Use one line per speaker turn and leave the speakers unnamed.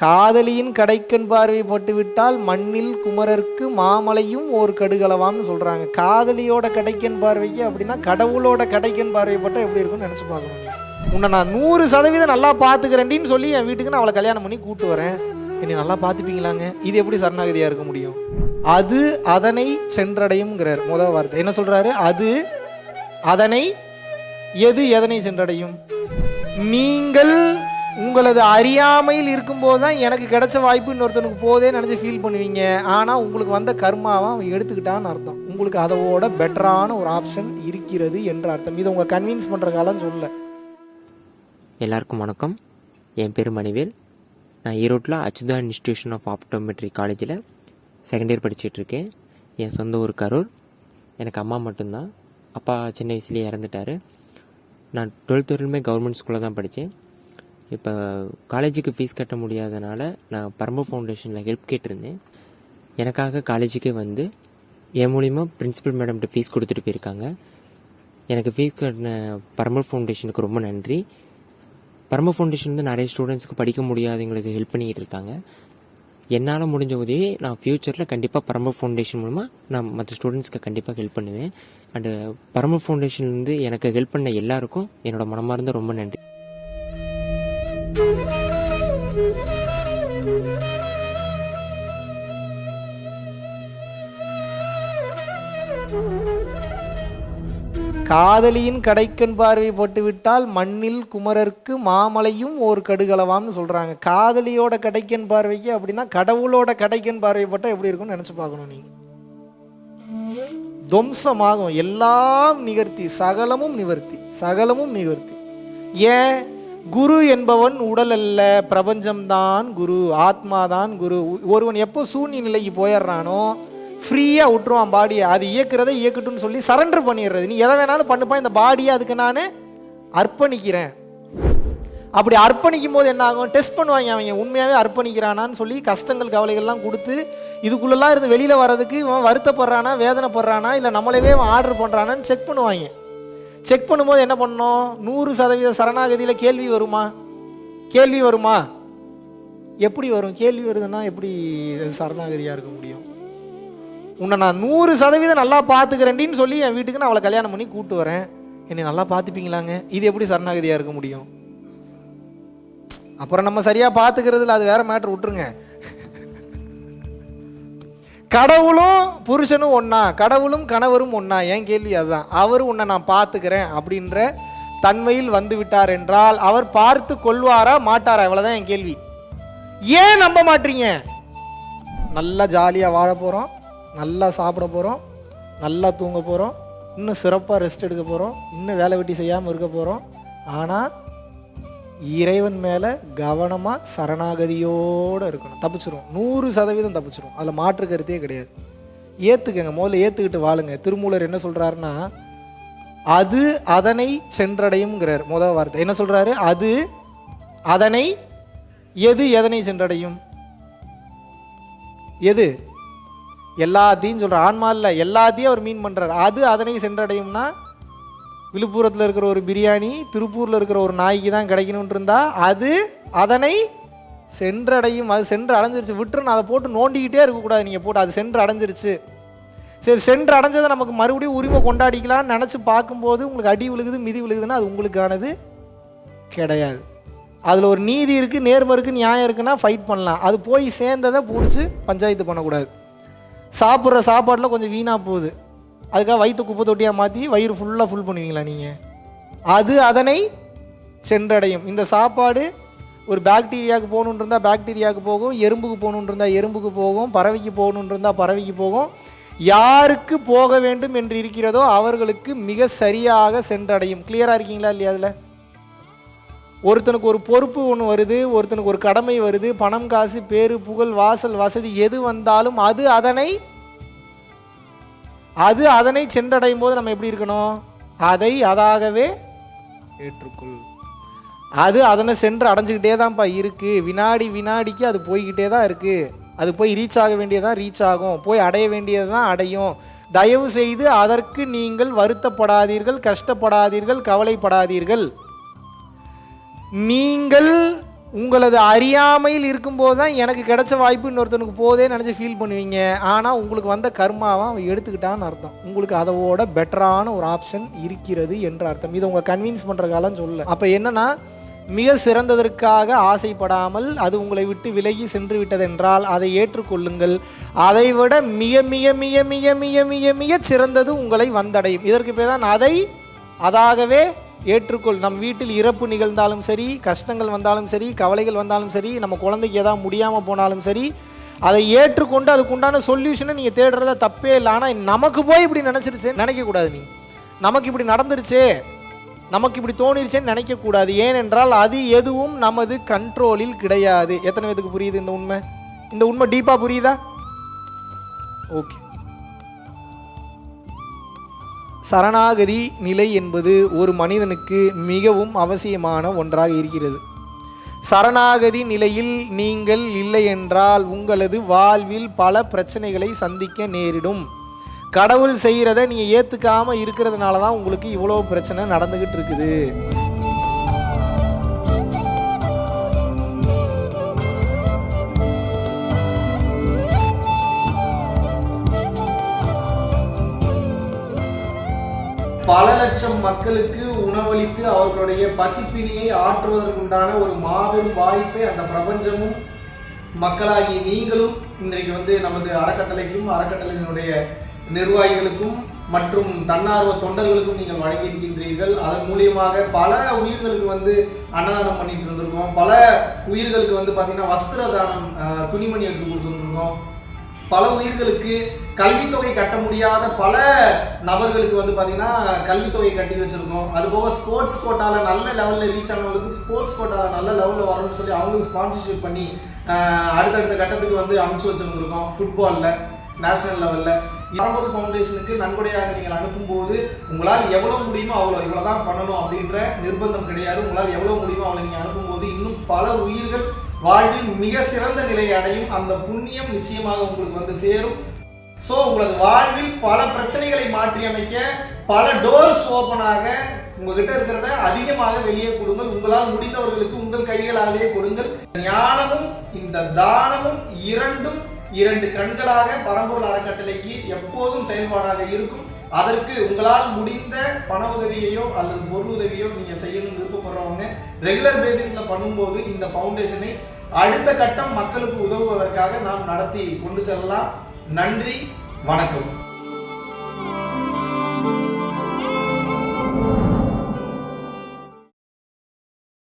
காதலியின் கடைக்கண் பார்வை பட்டுவிட்டால் மண்ணில் குமரர்க்கு மாமலையும் ஓர் கடுகளவாம்னு சொல்கிறாங்க காதலியோட கடைக்கண் பார்வைக்கு அப்படின்னா கடவுளோட கடைக்கண் பார்வை பட்டால் எப்படி இருக்கும்னு நினச்சி பார்க்கணும். உன்னை நான் நூறு சதவீதம் நல்லா பார்த்துக்கிறேன்டின்னு சொல்லி என் வீட்டுக்கு நான் அவளை கல்யாணம் பண்ணி கூட்டு வரேன். என்னை நல்லா பார்த்துப்பீங்களாங்க? இது எப்படி சரணாகதியாக இருக்க முடியும்? அது அதனை சென்றடையும்ங்கிறார். முதல் வார்த்தை. என்ன சொல்கிறாரு அது அதனை எது எதனை சென்றடையும்? நீங்கள் உங்களது அறியாமையில் இருக்கும்போது தான் எனக்கு கிடைச்ச வாய்ப்பு இன்னொருத்தனுக்கு போதே நினச்சி ஃபீல் பண்ணுவீங்க. ஆனால் உங்களுக்கு வந்த கர்மாவை அவன் எடுத்துக்கிட்டான்னு அர்த்தம். உங்களுக்கு அதோட பெட்டரான ஒரு ஆப்ஷன் இருக்கிறது என்ற அர்த்தம். இதை உங்களை கன்வின்ஸ் பண்ணுற காலம் சொல்ல.
எல்லாருக்கும் வணக்கம். என் பேர் மணிவேல். நான் ஈரோட்டில் அச்சுதா இன்ஸ்டியூஷன் ஆஃப் ஆப்டோமெட்ரி காலேஜில் செகண்ட் இயர் படிச்சிட்ருக்கேன் என் சொந்த ஊர் கரூர். எனக்கு அம்மா மட்டும்தான். அப்பா சின்ன வயசுலேயே இறந்துட்டார். நான் டுவெல்த் வரையிலுமே கவர்மெண்ட் ஸ்கூலில் தான் படித்தேன். இப்போ காலேஜுக்கு ஃபீஸ் கட்ட முடியாதனால நான் பரம்பு ஃபவுண்டேஷனில் ஹெல்ப் கேட்டிருந்தேன். எனக்காக காலேஜுக்கே வந்து என் மூலிமா பிரின்சிபல் மேடம்கிட்ட ஃபீஸ் கொடுத்துட்டு போயிருக்காங்க. எனக்கு ஃபீஸ் கட்டின பரம்பு ஃபவுண்டேஷனுக்கு ரொம்ப நன்றி. பரம ஃபவுண்டேஷன் வந்து நிறைய ஸ்டூடெண்ட்ஸ்க்கு படிக்க முடியாதவங்களுக்கு ஹெல்ப் பண்ணிகிட்டு இருக்காங்க. என்னால் முடிஞ்ச உதவி நான் ஃப்யூச்சரில் கண்டிப்பாக பரம ஃபவுண்டேஷன் மூலமாக நான் மற்ற ஸ்டூடெண்ட்ஸ்க்கு கண்டிப்பாக ஹெல்ப் பண்ணுவேன். அண்டு பரம ஃபவுண்டேஷன்லேருந்து எனக்கு ஹெல்ப் பண்ண எல்லாருக்கும் என்னோடய மனமார்ந்த ரொம்ப நன்றி.
காதலியின் கடைக்கண் பார்வை போட்டுவிட்டால் மண்ணில் குமரர்க்கு மாமலையும் ஒரு கடுகளவாம்னு சொல்கிறாங்க காதலியோட கடைக்கண் பார்வைக்கு அப்படின்னா கடவுளோட கடைக்கண் பார்வை போட்டால் எப்படி இருக்கும்னு நினச்சி பார்க்கணும் நீங்கள் துவம்சமாகும். எல்லாம் நிகர்த்தி. சகலமும் நிவர்த்தி. சகலமும் நிவர்த்தி. ஏன்? குரு என்பவன் உடல் அல்ல பிரபஞ்சம்தான் குரு ஆத்மாதான் குரு. ஒருவன் எப்போ சூன்ய நிலைக்கு போயிடுறானோ ஃப்ரீயாக விட்டுருவான் பாடியை அது இயக்குறதை இயக்கட்டும்னு சொல்லி சரண்டர் பண்ணிடுறது. நீ எதை வேணாலும் பண்ணுப்பா இந்த பாடியை அதுக்கு நான் அர்ப்பணிக்கிறேன். அப்படி அர்ப்பணிக்கும் போது என்ன ஆகும்? டெஸ்ட் பண்ணுவாங்க அவங்க. உண்மையாகவே அர்ப்பணிக்கிறானான்னு சொல்லி கஷ்டங்கள் கவலைகள்லாம் கொடுத்து இதுக்குள்ளெல்லாம் இருந்து வெளியில் வர்றதுக்கு இவன் வருத்தப்படுறானா வேதனைப்படுறானா இல்லை நம்மளவே இவன் ஆர்டர் பண்ணுறானான்னு செக் பண்ணுவாங்க. செக் பண்ணும்போது என்ன பண்ணோம் நூறு சதவீத சரணாகதியில் கேள்வி வருமா? கேள்வி வருமா? எப்படி வரும்? கேள்வி வருதுன்னா எப்படி சரணாகதியாக இருக்க முடியும்? உன்னை நான் நூறு சதவீதம் நல்லா பார்த்துக்கிறேன்டின்னு சொல்லி என் வீட்டுக்கு நான் அவளை கல்யாணம் பண்ணி கூட்டு வரேன். என்னை நல்லா பார்த்துப்பீங்களாங்க? இது எப்படி சரணாகதியாக இருக்க முடியும்? அப்புறம் நம்ம சரியாக பார்த்துக்கிறதுல அது வேற மேட்ரு விட்டுருங்க. கடவுளும் புருஷனும் ஒன்றா கடவுளும் கணவரும் ஒன்றா என் கேள்வி அதுதான். அவர் உன்னை நான் பார்த்துக்கிறேன் அப்படின்ற தன்மையில் வந்து விட்டார் என்றால் அவர் பார்த்து கொள்வாரா மாட்டாரா? இவ்வளோதான் என் கேள்வி. ஏன் நம்ப மாட்டீங்க? நல்லா ஜாலியாக வாழ போகிறோம் நல்லா சாப்பிட போகிறோம் நல்லா தூங்க போகிறோம் இன்னும் சிறப்பாக ரெஸ்ட் எடுக்க போகிறோம் இன்னும் வேலை வெட்டி செய்யாமல் இருக்க போகிறோம் ஆனால் இறைவன் மேலே கவனமாக சரணாகதியோடு இருக்கணும். தப்பிச்சிரும். நூறு சதவீதம் தப்பிச்சிரும். அதில் மாற்று கருத்தே கிடையாது. ஏற்றுக்கங்க முதல்ல ஏற்றுக்கிட்டு வாழுங்க. திருமூலர் என்ன சொல்கிறாருன்னா அது அதனை சென்றடையும்ங்கிறார். முதல் வார்த்தை. என்ன சொல்கிறாரு அது அதனை எது எதனை சென்றடையும்? எது? எல்லாத்தையும் சொல்கிற ஆன்மா இல்லை. எல்லாத்தையும் அவர் மீன் பண்ணுறாரு அது அதனை சென்றடையும்னா விழுப்புரத்தில் இருக்கிற ஒரு பிரியாணி திருப்பூரில் இருக்கிற ஒரு நாய்க்கு தான் கிடைக்கணும்னு இருந்தால் அது அதனை சென்றடையும் அது சென்று அடைஞ்சிருச்சு. விட்டுருன்னு அதை போட்டு நோண்டிக்கிட்டே இருக்கக்கூடாது. நீங்கள் போட்டு அது சென்று அடைஞ்சிருச்சு. சரி சென்று அடைஞ்சதை நமக்கு மறுபடியும் உரிமை கொண்டாடிக்கலாம்னு நினச்சி பார்க்கும்போது உங்களுக்கு அடி விழுகுது மிதி விழுகுதுன்னா அது உங்களுக்கானது கிடையாது. அதில் ஒரு நீதி இருக்குது நேர்மை இருக்குது நியாயம் இருக்குன்னா ஃபைட் பண்ணலாம். அது போய் சேர்ந்ததை பிடிச்சி பஞ்சாயத்து பண்ணக்கூடாது. சாப்பிட்ற சாப்பாட்டில் கொஞ்சம் வீணாக போகுது. அதுக்காக வயிற்று குப்பை தொட்டியாக மாற்றி வயிறு ஃபுல்லாக ஃபுல் பண்ணுவீங்களா நீங்கள் அது அதனை சென்றடையும். இந்த சாப்பாடு ஒரு பாக்டீரியாவுக்கு போகணுன்னு இருந்தால் பாக்டீரியாவுக்கு போகும் எறும்புக்கு போகணுன்னு இருந்தால் எறும்புக்கு போகும் பறவைக்கு போகணுன்னு இருந்தால் பறவைக்கு போகும். யாருக்கு போக வேண்டும் என்று இருக்கிறதோ அவர்களுக்கு மிக சரியாக சென்றடையும். கிளியராக இருக்கீங்களா இல்லையா அதில்? ஒருத்தனுக்கு ஒரு பொறுப்பு ஒன்று வருது ஒருத்தனுக்கு ஒரு கடமை வருது பணம் காசு பேரு புகழ் வாசல் வசதி எது வந்தாலும் அது அதனை அது அதனை சென்றடையும் போது நம்ம எப்படி இருக்கணும்? அதை அதாகவே ஏற்றுக்கொள். அது அதனை சென்று அடைஞ்சுக்கிட்டே தான்ப்பா இருக்கு. வினாடி வினாடிக்கு அது போய்கிட்டே தான் இருக்கு. அது போய் ரீச் ஆக வேண்டியதான் ரீச் ஆகும். போய் அடைய வேண்டியது தான் அடையும். தயவு செய்து அதற்கு நீங்கள் வருத்தப்படாதீர்கள் கஷ்டப்படாதீர்கள் கவலைப்படாதீர்கள். நீங்கள் உங்களது அறியாமையில் இருக்கும்போது தான் எனக்கு கிடைச்ச வாய்ப்பு இன்னொருத்தனுக்கு போதே நினச்சி ஃபீல் பண்ணுவீங்க. ஆனால் உங்களுக்கு வந்த கர்மாவை அவன் எடுத்துக்கிட்டான்னு அர்த்தம். உங்களுக்கு அதோட பெட்டரான ஒரு ஆப்ஷன் இருக்கிறது என்ற அர்த்தம். இதை உங்களை கன்வின்ஸ் பண்ணுற காலம் சொல்ல. அப்போ என்னன்னா மிக சிறந்ததற்காக ஆசைப்படாமல் அது உங்களை விட்டு விலகி சென்று விட்டதென்றால் அதை ஏற்றுக்கொள்ளுங்கள். அதை விட மிக மிக மிக மிக மிக மிக மிக சிறந்தது உங்களை வந்தடையும். இதற்கு பேர் தான் அதை அதாகவே ஏற்றுக்கொள். நம் வீட்டில் இறப்பு நிகழ்ந்தாலும் சரி கஷ்டங்கள் வந்தாலும் சரி கவலைகள் வந்தாலும் சரி நம்ம குழந்தைக்கு எதாவது முடியாமல் போனாலும் சரி அதை ஏற்றுக்கொண்டு அதுக்குண்டான சொல்யூஷனை நீங்கள் தேடுறத தப்பே இல்லை. ஆனால் நமக்கு போய் இப்படி நினச்சிருச்சு நினைக்கக்கூடாது நீ. நமக்கு இப்படி நடந்துருச்சே நமக்கு இப்படி தோணிருச்சேன்னு நினைக்கக்கூடாது ஏனென்றால் அது எதுவும் நமது கண்ட்ரோலில் கிடையாது. எத்தனை பேத்துக்கு புரியுது இந்த உண்மை? இந்த உண்மை டீப்பாக புரியுதா? ஓகே சரணாகதி நிலை என்பது ஒரு மனிதனுக்கு மிகவும் அவசியமான ஒன்றாக இருக்கிறது. சரணாகதி நிலையில் நீங்கள் இல்லை என்றால் உங்களது வாழ்வில் பல பிரச்சனைகளை சந்திக்க நேரிடும். கடவுள் செய்கிறத நீங்கள் ஏற்றுக்காம இருக்கிறதுனால தான் உங்களுக்கு இவ்வளோ பிரச்சனை நடந்துக்கிட்டு இருக்குது. லட்சம் மக்களுக்கு உணவளித்து அவர்களுடைய பசிப்பினியை ஆற்றுவதற்குண்டான ஒரு மாபெரும் வாய்ப்பை அந்த பிரபஞ்சமும் மக்களாகி நீங்களும் இன்றைக்கு வந்து நமது அறக்கட்டளைக்கும் அறக்கட்டளையினுடைய நிர்வாகிகளுக்கும் மற்றும் தன்னார்வ தொண்டர்களுக்கும் நீங்கள் வழங்கியிருக்கின்றீர்கள். அதன் மூலியமாக பல உயிர்களுக்கு வந்து அன்னதானம் பண்ணிட்டு இருந்திருக்கோம். பல உயிர்களுக்கு வந்து பார்த்தீங்கன்னா வஸ்திர தானம் துணிமணி எடுத்து கொடுத்துருந்துருக்கோம். பல உயிர்களுக்கு கல்வித்தொகை கட்ட முடியாத பல நபர்களுக்கு வந்து பார்த்தீங்கன்னா கல்வித்தொகை கட்டி வச்சுருக்கோம். அதுபோக ஸ்போர்ட்ஸ் கோட்டாவில் நல்ல லெவலில் ரீச் ஆனவங்களுக்கு ஸ்போர்ட்ஸ் கோட்டாவில் நல்ல லெவலில் வரணும்னு சொல்லி அவங்களுக்கு ஸ்பான்சர்ஷிப் பண்ணி அடுத்தடுத்த கட்டத்துக்கு வந்து அனுப்பிச்சு வச்சிருந்துருக்கோம் ஃபுட்பாலில் நேஷனல் லெவலில் பரம்பொருள் ஃபவுண்டேஷனுக்கு நன்கொடையாக நீங்கள் அனுப்பும்போது உங்களால் எவ்வளோ முடியுமோ அவ்வளோ இவ்வளோ தான் பண்ணணும் அப்படின்ற நிர்பந்தம் கிடையாது. உங்களால் எவ்வளோ முடியுமோ அவ்வளோ நீங்கள் அனுப்பும்போது இன்னும் பல உயிர்கள் வாழ்வில் மிக சிறந்த நிலையை அடையும் அந்த புண்ணியம் நிச்சயமாக உங்களுக்கு வந்து சேரும். ஸோ உங்களது வாழ்வில் பல பிரச்சனைகளை மாற்றி அமைக்க பல டோர்ஸ் ஓப்பனாக உங்ககிட்ட இருக்கிறத அதிகமாக வெளியே கொடுங்கள். உங்களால் முடிந்தவர்களுக்கு உங்கள் கைகளாலேயே கொடுங்கள். ஞானமும் இந்த தானமும் இரண்டும் இரண்டு கண்களாக பரம்பூர் அறக்கட்டளைக்கு எப்போதும் செயல்பாடாக இருக்கும். அதற்கு உங்களால் முடிந்த பண உதவியையோ அல்லது பொருள் உதவியோ நீங்க செய்யணும்னு விருப்பப்படுறவங்க ரெகுலர் பேசிஸ்ல பண்ணும்போது இந்த ஃபவுண்டேஷனை அடுத்த கட்டம் மக்களுக்கு உதவுவதற்காக நாம் நடத்தி கொண்டு செல்லலாம். நன்றி வணக்கம்.